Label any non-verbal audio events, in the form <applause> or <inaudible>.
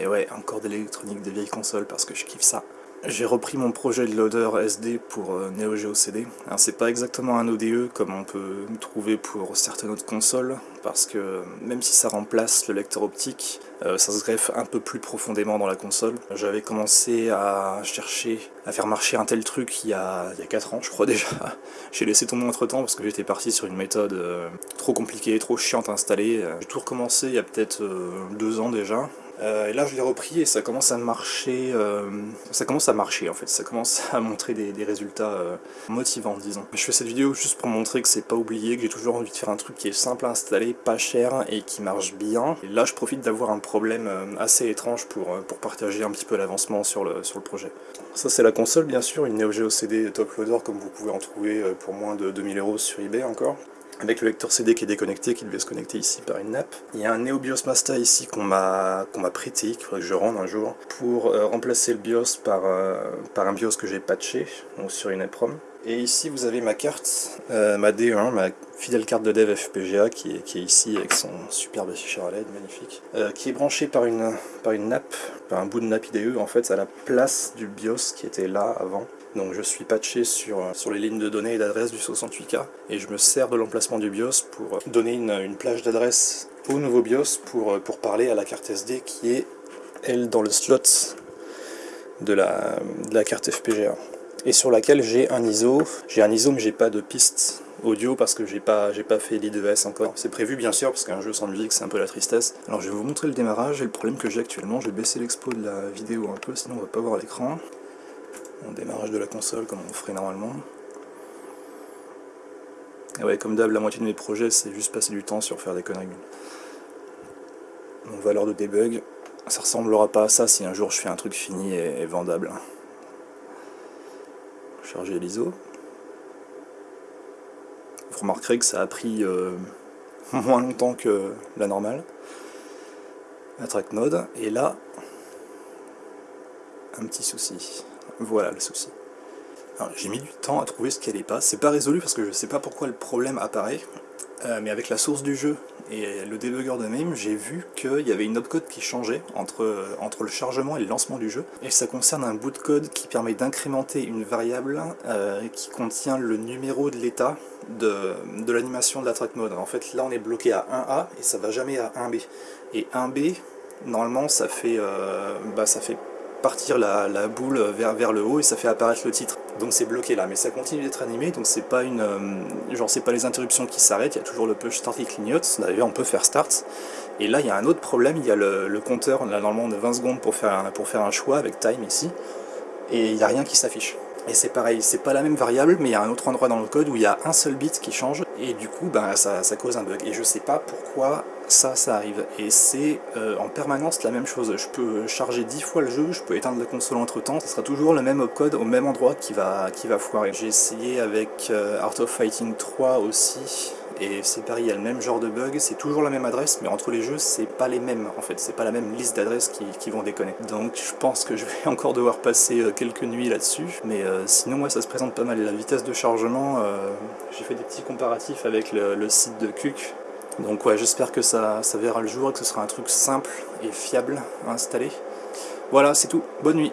Et ouais, encore de l'électronique des vieilles consoles parce que je kiffe ça. J'ai repris mon projet de loader SD pour euh, Neo Geo CD. C'est pas exactement un ODE comme on peut trouver pour certaines autres consoles, parce que même si ça remplace le lecteur optique, euh, ça se greffe un peu plus profondément dans la console. J'avais commencé à chercher à faire marcher un tel truc il y a, il y a 4 ans, je crois déjà. <laughs> J'ai laissé tomber entre temps parce que j'étais parti sur une méthode euh, trop compliquée, trop chiante à installer. J'ai tout recommencé il y a peut-être 2 ans déjà, euh, et là je l'ai repris et ça commence à marcher, euh, ça commence à marcher en fait, ça commence <laughs> à montrer des, résultats euh, motivants disons. Je fais cette vidéo juste pour montrer que c'est pas oublié, que j'ai toujours envie de faire un truc qui est simple à installer, pas cher et qui marche bien. Et là je profite d'avoir un problème assez étrange pour, pour partager un petit peu l'avancement sur le, sur le projet. Ça c'est la console bien sûr, une Neo Geo CD top loader comme vous pouvez en trouver pour moins de 2000 euros sur eBay encore avec le lecteur CD qui est déconnecté, qui devait se connecter ici par une nappe. Il y a un Neo BIOS Masta ici qu'on m'a prêté, qu'il faudrait que je rende un jour, pour euh, remplacer le BIOS par, euh, par un BIOS que j'ai patché, donc sur une EPROM. Et ici vous avez ma carte, euh, ma D1, ma fidèle carte de dev FPGA qui est, qui est ici avec son superbe afficheur à LED, magnifique, qui est branchée par une, par une nappe, par un bout de nappe IDE en fait à la place du BIOS qui était là avant. Donc je suis patché sur, sur les lignes de données et d'adresse du 68K et je me sers de l'emplacement du BIOS pour donner une, plage d'adresse au nouveau BIOS pour, pour parler à la carte SD qui est, elle, dans le slot de la, de la carte FPGA et sur laquelle j'ai un ISO. J'ai un ISO mais j'ai pas de piste audio parce que j'ai pas, pas fait l'IDES encore. C'est prévu bien sûr parce qu'un jeu sans musique c'est un peu la tristesse. Alors je vais vous montrer le démarrage et le problème que j'ai actuellement. Je vais baisser l'expo de la vidéo un peu sinon on va pas voir l'écran on démarrage de la console comme on ferait normalement. Et ouais, comme d'hab, la moitié de mes projets, c'est juste passer du temps sur faire des conneries. Donc valeur de debug, ça ressemblera pas à ça si un jour je fais un truc fini et, vendable. Charger l'ISO. Vous remarquerez que ça a pris euh, <laughs> moins longtemps que la normale. La track mode, et là, un petit souci. Voilà le souci. J'ai mis du temps à trouver ce qui allait pas. C'est pas résolu parce que je sais pas pourquoi le problème apparaît. Euh, mais avec la source du jeu et le debugger de même, j'ai vu qu'il y avait une opcode qui changeait entre, entre le chargement et le lancement du jeu. Et ça concerne un bout de code qui permet d'incrémenter une variable euh, qui contient le numéro de l'état de, de l'animation de la track mode. En fait, là on est bloqué à 1A et ça va jamais à 1B. Et 1B, normalement, ça fait, euh, bah, ça fait partir la, boule vers, vers le haut et ça fait apparaître le titre. Donc c'est bloqué là, mais ça continue d'être animé, donc c'est pas une euh, genre c'est pas les interruptions qui s'arrêtent, il y a toujours le push start qui clignote, d'ailleurs on peut faire start. Et là il y a un autre problème, il y a le, compteur, là normalement on a 20 secondes pour faire, un, pour faire un choix avec time ici, et il n'y a rien qui s'affiche. Et c'est pareil, c'est pas la même variable, mais il y a un autre endroit dans le code où il y a un seul bit qui change, et du coup ben, ça, ça cause un bug. Et je sais pas pourquoi ça, ça arrive. Et c'est euh, en permanence la même chose. Je peux charger 10 fois le jeu, je peux éteindre la console entre temps, ce sera toujours le même opcode au même endroit qui va, qui foirer. J'ai essayé avec euh, Art of Fighting 3 aussi, et c'est pareil, il y a le même genre de bug, c'est toujours la même adresse, mais entre les jeux, c'est pas les mêmes en fait, c'est pas la même liste d'adresses qui, vont déconner. Donc je pense que je vais <laughs> encore devoir passer euh, quelques nuits là-dessus, mais sinon moi ça se présente pas mal. La vitesse de chargement, j'ai fait des petits comparatifs avec le, le site de Kuk, donc ouais, j'espère que ça, ça verra le jour et que ce sera un truc simple et fiable à installer. Voilà, c'est tout. Bonne nuit